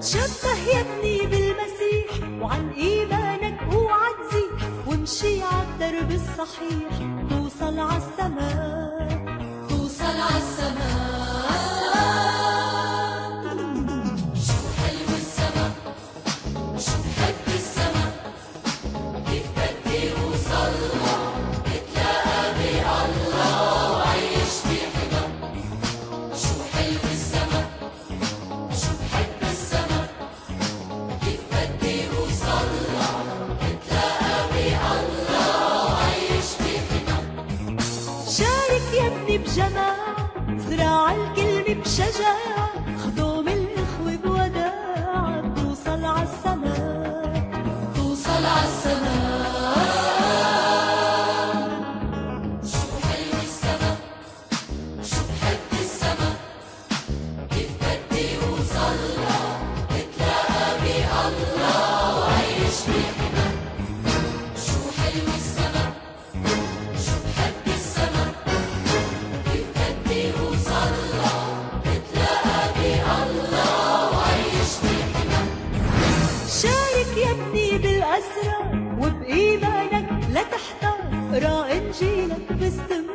تشبه يا ابني بالمسيح وعن إيمانك اوعى تزيح وامشي عالدرب الصحيح توصل عالسماء ابني بجماعة زراع الكلمة بشجاعة خدوم الإخوة بوداعة توصل عالسماء توصل عالسما شو حلو السما. شو بحب السما. كيف بدي وصلى اتلاقى بالله وعيش بحما بالأسرار وبإيمانك لا تحتار. اقرا إنجيلك باستمرار